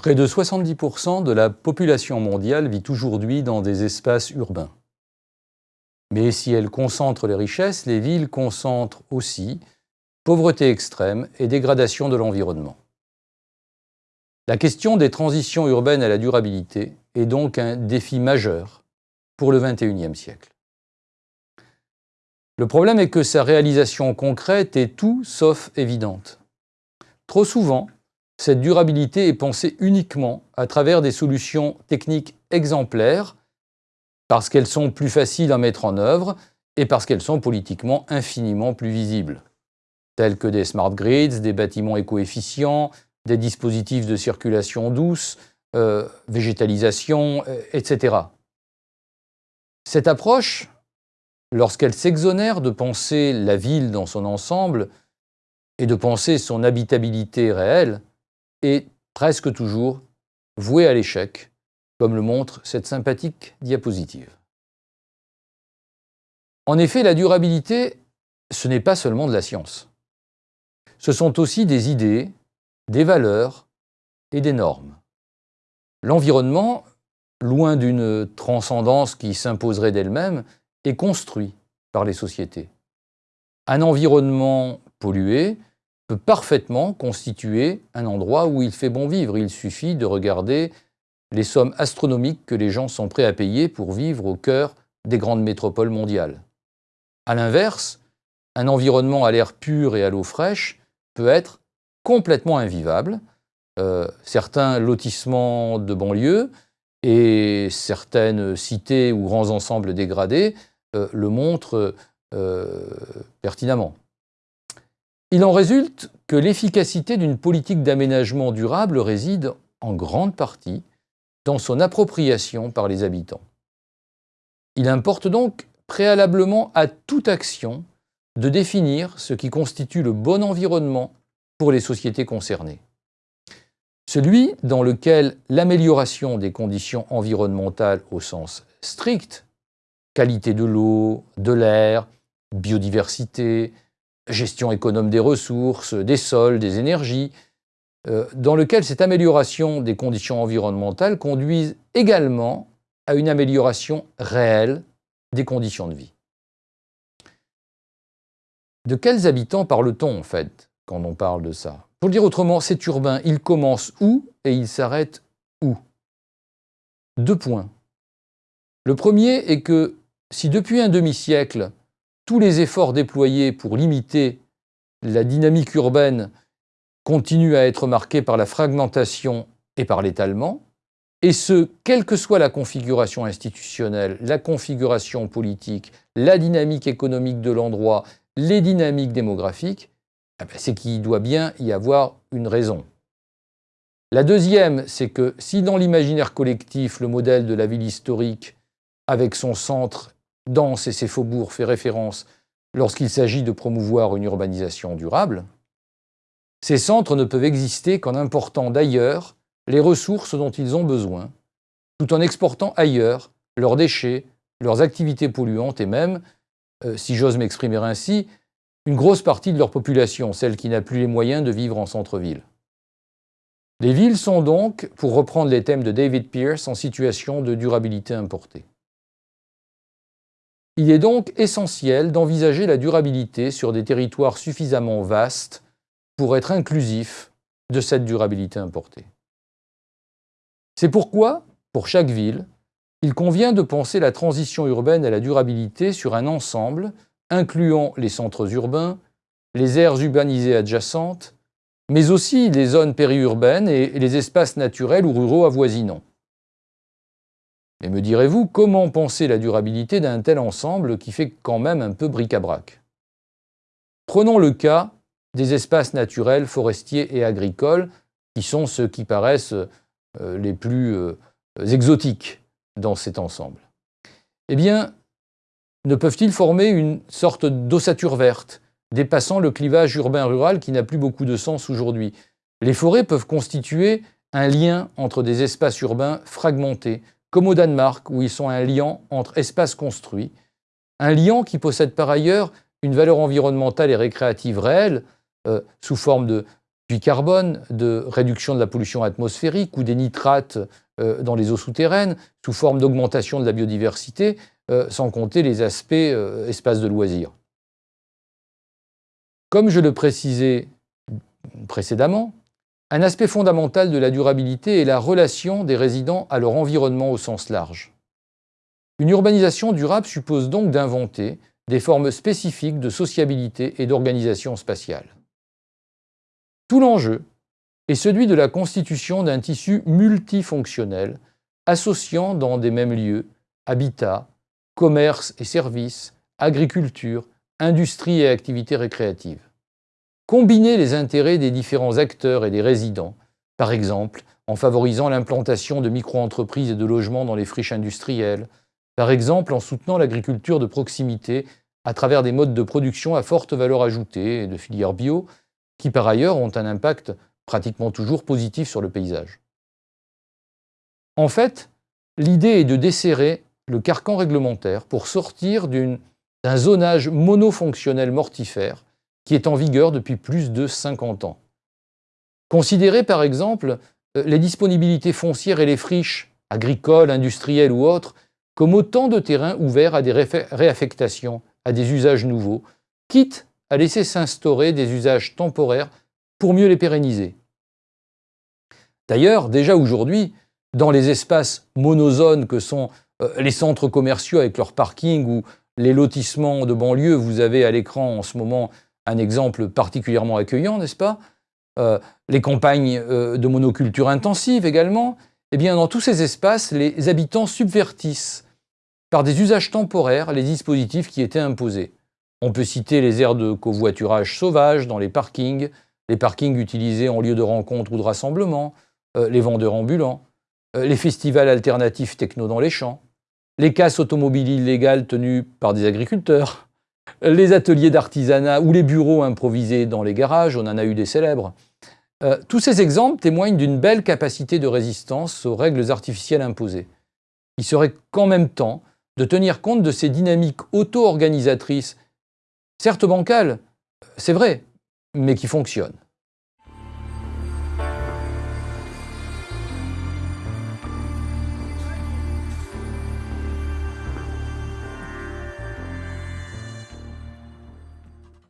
Près de 70% de la population mondiale vit aujourd'hui dans des espaces urbains. Mais si elles concentrent les richesses, les villes concentrent aussi pauvreté extrême et dégradation de l'environnement. La question des transitions urbaines à la durabilité est donc un défi majeur pour le XXIe siècle. Le problème est que sa réalisation concrète est tout sauf évidente. Trop souvent, cette durabilité est pensée uniquement à travers des solutions techniques exemplaires, parce qu'elles sont plus faciles à mettre en œuvre et parce qu'elles sont politiquement infiniment plus visibles, telles que des smart grids, des bâtiments éco-efficients, des dispositifs de circulation douce, euh, végétalisation, euh, etc. Cette approche, lorsqu'elle s'exonère de penser la ville dans son ensemble et de penser son habitabilité réelle, est presque toujours vouée à l'échec, comme le montre cette sympathique diapositive. En effet, la durabilité, ce n'est pas seulement de la science. Ce sont aussi des idées, des valeurs et des normes. L'environnement, loin d'une transcendance qui s'imposerait d'elle-même, est construit par les sociétés. Un environnement pollué peut parfaitement constituer un endroit où il fait bon vivre. Il suffit de regarder les sommes astronomiques que les gens sont prêts à payer pour vivre au cœur des grandes métropoles mondiales. A l'inverse, un environnement à l'air pur et à l'eau fraîche peut être complètement invivable. Euh, certains lotissements de banlieue et certaines cités ou grands ensembles dégradés euh, le montrent euh, pertinemment. Il en résulte que l'efficacité d'une politique d'aménagement durable réside en grande partie dans son appropriation par les habitants. Il importe donc préalablement à toute action de définir ce qui constitue le bon environnement pour les sociétés concernées. Celui dans lequel l'amélioration des conditions environnementales au sens strict, qualité de l'eau, de l'air, biodiversité, gestion économe des ressources, des sols, des énergies, euh, dans lequel cette amélioration des conditions environnementales conduise également à une amélioration réelle des conditions de vie. De quels habitants parle-t-on en fait quand on parle de ça? Pour le dire autrement, c'est urbain, il commence où et il s'arrête où? Deux points. Le premier est que si depuis un demi-siècle, tous les efforts déployés pour limiter la dynamique urbaine continuent à être marqués par la fragmentation et par l'étalement, et ce, quelle que soit la configuration institutionnelle, la configuration politique, la dynamique économique de l'endroit, les dynamiques démographiques, eh ben, c'est qu'il doit bien y avoir une raison. La deuxième, c'est que si dans l'imaginaire collectif, le modèle de la ville historique, avec son centre dense et ses faubourgs fait référence lorsqu'il s'agit de promouvoir une urbanisation durable, ces centres ne peuvent exister qu'en important d'ailleurs les ressources dont ils ont besoin, tout en exportant ailleurs leurs déchets, leurs activités polluantes et même, euh, si j'ose m'exprimer ainsi, une grosse partie de leur population, celle qui n'a plus les moyens de vivre en centre-ville. Les villes sont donc, pour reprendre les thèmes de David Pierce, en situation de durabilité importée. Il est donc essentiel d'envisager la durabilité sur des territoires suffisamment vastes pour être inclusif de cette durabilité importée. C'est pourquoi, pour chaque ville, il convient de penser la transition urbaine à la durabilité sur un ensemble incluant les centres urbains, les aires urbanisées adjacentes, mais aussi les zones périurbaines et les espaces naturels ou ruraux avoisinants. Mais me direz-vous, comment penser la durabilité d'un tel ensemble qui fait quand même un peu bric-à-brac? Prenons le cas des espaces naturels, forestiers et agricoles, qui sont ceux qui paraissent euh, les plus euh, exotiques dans cet ensemble. Eh bien, ne peuvent-ils former une sorte d'ossature verte, dépassant le clivage urbain-rural qui n'a plus beaucoup de sens aujourd'hui? Les forêts peuvent constituer un lien entre des espaces urbains fragmentés, comme au Danemark, où ils sont un lien entre espaces construits, un lien qui possède par ailleurs une valeur environnementale et récréative réelle, euh, sous forme de puits carbone, de réduction de la pollution atmosphérique ou des nitrates euh, dans les eaux souterraines sous forme d'augmentation de la biodiversité, euh, sans compter les aspects espaces de loisirs. Comme je le précisais précédemment, un aspect fondamental de la durabilité est la relation des résidents à leur environnement au sens large. Une urbanisation durable suppose donc d'inventer des formes spécifiques de sociabilité et d'organisation spatiale. Tout l'enjeu est celui de la constitution d'un tissu multifonctionnel associant dans des mêmes lieux habitat, commerce et services, agriculture, industrie et activités récréatives. Combiner les intérêts des différents acteurs et des résidents, par exemple en favorisant l'implantation de micro-entreprises et de logements dans les friches industrielles, par exemple en soutenant l'agriculture de proximité à travers des modes de production à forte valeur ajoutée et de filières bio, qui par ailleurs ont un impact pratiquement toujours positif sur le paysage. En fait, l'idée est de desserrer le carcan réglementaire pour sortir d'un zonage monofonctionnel mortifère qui est en vigueur depuis plus de 50 ans. Considérez par exemple euh, les disponibilités foncières et les friches, agricoles, industrielles ou autres, comme autant de terrains ouverts à des réaffectations, à des usages nouveaux, quitte à laisser s'instaurer des usages temporaires pour mieux les pérenniser. D'ailleurs, déjà aujourd'hui, dans les espaces monozones que sont euh, les centres commerciaux avec leurs parkings ou les lotissements de banlieue, vous avez à l'écran en ce moment un exemple particulièrement accueillant, n'est-ce pas euh, Les campagnes euh, de monoculture intensive également. Eh bien, dans tous ces espaces, les habitants subvertissent par des usages temporaires les dispositifs qui étaient imposés. On peut citer les aires de covoiturage sauvage dans les parkings, les parkings utilisés en lieu de rencontre ou de rassemblement, euh, les vendeurs ambulants, les festivals alternatifs techno dans les champs, les casses automobiles illégales tenues par des agriculteurs, les ateliers d'artisanat ou les bureaux improvisés dans les garages, on en a eu des célèbres. Euh, tous ces exemples témoignent d'une belle capacité de résistance aux règles artificielles imposées. Il serait qu'en même temps de tenir compte de ces dynamiques auto-organisatrices, certes bancales, c'est vrai, mais qui fonctionnent.